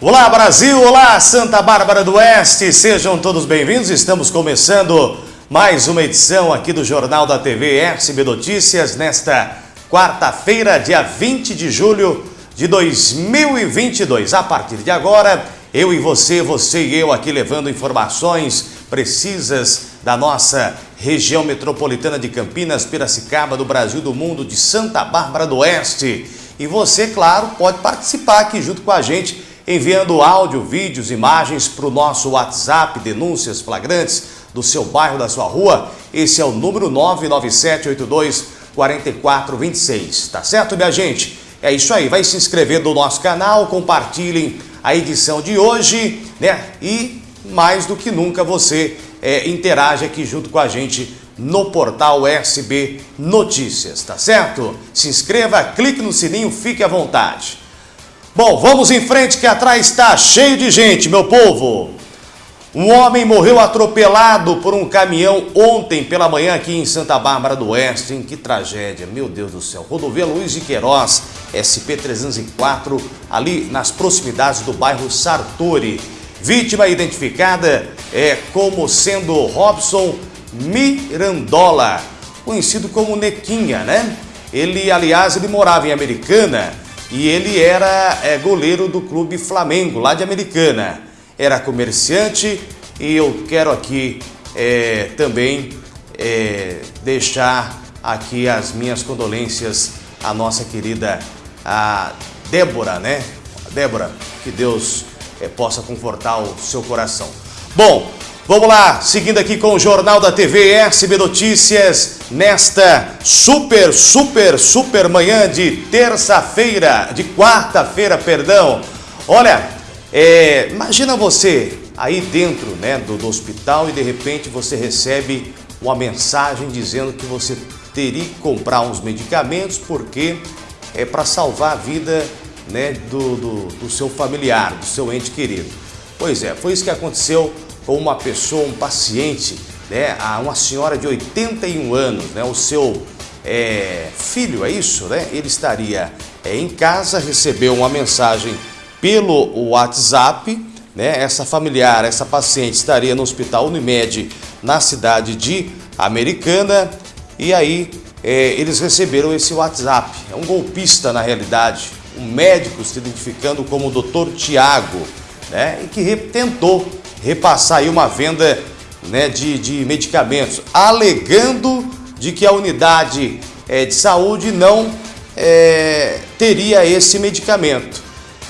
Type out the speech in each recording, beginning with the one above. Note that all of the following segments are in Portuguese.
Olá Brasil, olá Santa Bárbara do Oeste, sejam todos bem-vindos. Estamos começando mais uma edição aqui do Jornal da TV SB Notícias nesta quarta-feira, dia 20 de julho de 2022. A partir de agora, eu e você, você e eu aqui levando informações precisas da nossa região metropolitana de Campinas, Piracicaba, do Brasil, do mundo, de Santa Bárbara do Oeste. E você, claro, pode participar aqui junto com a gente enviando áudio, vídeos, imagens para o nosso WhatsApp, denúncias flagrantes do seu bairro, da sua rua. Esse é o número 99782 4426, tá certo, minha gente? É isso aí, vai se inscrever no nosso canal, compartilhem a edição de hoje, né? E mais do que nunca você é, interage aqui junto com a gente no portal SB Notícias, tá certo? Se inscreva, clique no sininho, fique à vontade. Bom, vamos em frente que atrás está cheio de gente, meu povo. Um homem morreu atropelado por um caminhão ontem pela manhã aqui em Santa Bárbara do Oeste. Hein? Que tragédia, meu Deus do céu. Rodovia Luiz de Queiroz, SP-304, ali nas proximidades do bairro Sartori. Vítima identificada é como sendo Robson Mirandola, conhecido como Nequinha, né? Ele, aliás, ele morava em Americana e ele era é, goleiro do clube Flamengo, lá de Americana. Era comerciante e eu quero aqui é, também é, deixar aqui as minhas condolências à nossa querida a Débora, né? Débora, que Deus é, possa confortar o seu coração. Bom, Vamos lá, seguindo aqui com o Jornal da TV SB Notícias, nesta super, super, super manhã de terça-feira, de quarta-feira, perdão. Olha, é, imagina você aí dentro né, do, do hospital e de repente você recebe uma mensagem dizendo que você teria que comprar uns medicamentos porque é para salvar a vida né, do, do, do seu familiar, do seu ente querido. Pois é, foi isso que aconteceu com uma pessoa, um paciente, né, uma senhora de 81 anos, né, o seu é, filho, é isso, né? Ele estaria é, em casa, recebeu uma mensagem pelo WhatsApp, né? Essa familiar, essa paciente estaria no hospital Unimed na cidade de Americana e aí é, eles receberam esse WhatsApp. É um golpista na realidade, um médico se identificando como o Dr. Tiago, né? E que tentou repassar aí uma venda né, de, de medicamentos, alegando de que a unidade é, de saúde não é, teria esse medicamento.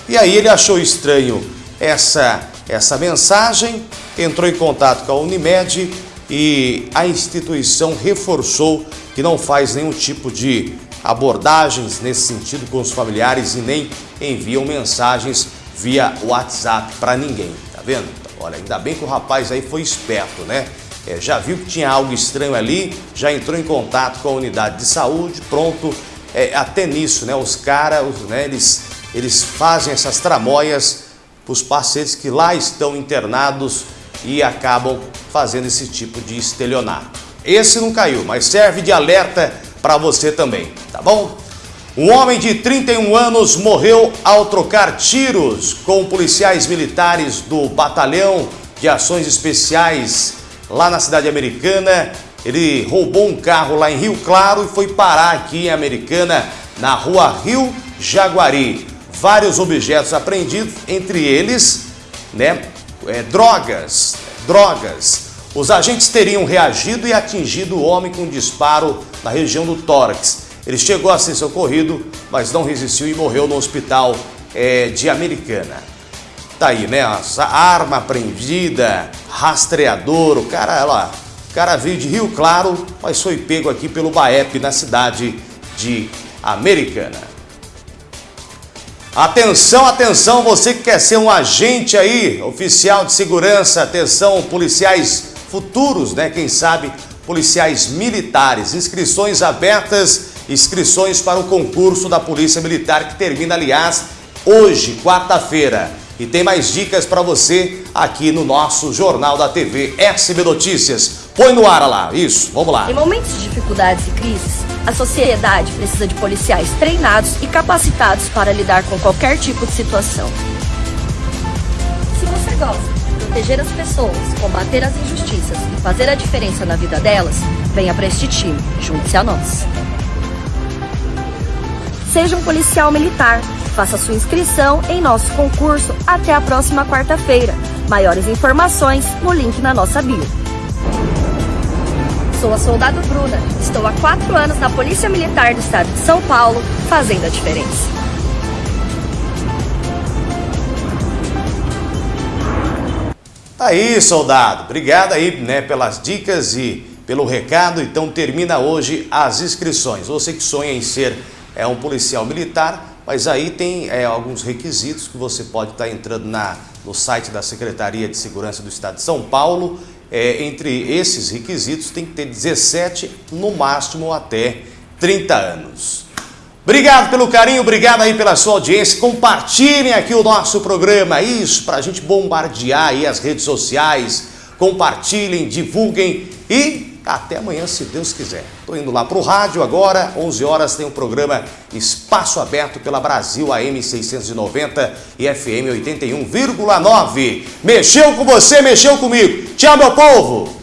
E aí ele achou estranho essa, essa mensagem, entrou em contato com a Unimed e a instituição reforçou que não faz nenhum tipo de abordagens nesse sentido com os familiares e nem enviam mensagens via WhatsApp para ninguém, tá vendo? Olha, ainda bem que o rapaz aí foi esperto, né? É, já viu que tinha algo estranho ali, já entrou em contato com a unidade de saúde, pronto, é, até nisso, né? Os caras, né, eles, eles fazem essas tramóias para os pacientes que lá estão internados e acabam fazendo esse tipo de estelionato. Esse não caiu, mas serve de alerta para você também, tá bom? Um homem de 31 anos morreu ao trocar tiros com policiais militares do Batalhão de Ações Especiais lá na cidade americana. Ele roubou um carro lá em Rio Claro e foi parar aqui em Americana, na rua Rio Jaguari. Vários objetos apreendidos, entre eles, né, é, drogas, drogas. Os agentes teriam reagido e atingido o homem com um disparo na região do tórax. Ele chegou a ser socorrido, mas não resistiu e morreu no hospital é, de Americana. Tá aí, né? A arma apreendida, rastreador, o cara, lá, o cara veio de Rio Claro, mas foi pego aqui pelo BAEP na cidade de Americana. Atenção, atenção, você que quer ser um agente aí, oficial de segurança, atenção, policiais futuros, né? Quem sabe, policiais militares, inscrições abertas inscrições para o concurso da Polícia Militar, que termina, aliás, hoje, quarta-feira. E tem mais dicas para você aqui no nosso Jornal da TV SB Notícias. Põe no ar lá, isso, vamos lá. Em momentos de dificuldades e crises, a sociedade precisa de policiais treinados e capacitados para lidar com qualquer tipo de situação. você gosta de proteger as pessoas, combater as injustiças e fazer a diferença na vida delas, venha para este time, junte-se a nós. Seja um policial militar. Faça sua inscrição em nosso concurso até a próxima quarta-feira. Maiores informações no link na nossa bio. Sou a soldado Bruna. Estou há quatro anos na Polícia Militar do Estado de São Paulo, fazendo a diferença. Aí, soldado. Obrigado aí, né, pelas dicas e pelo recado. Então termina hoje as inscrições. Você que sonha em ser é um policial militar, mas aí tem é, alguns requisitos que você pode estar entrando na, no site da Secretaria de Segurança do Estado de São Paulo. É, entre esses requisitos tem que ter 17, no máximo até 30 anos. Obrigado pelo carinho, obrigado aí pela sua audiência. Compartilhem aqui o nosso programa, isso, para a gente bombardear aí as redes sociais. Compartilhem, divulguem e até amanhã, se Deus quiser. Estou indo lá para o rádio agora, 11 horas tem o programa Espaço Aberto pela Brasil AM 690 e FM 81,9. Mexeu com você, mexeu comigo. Tchau, meu povo!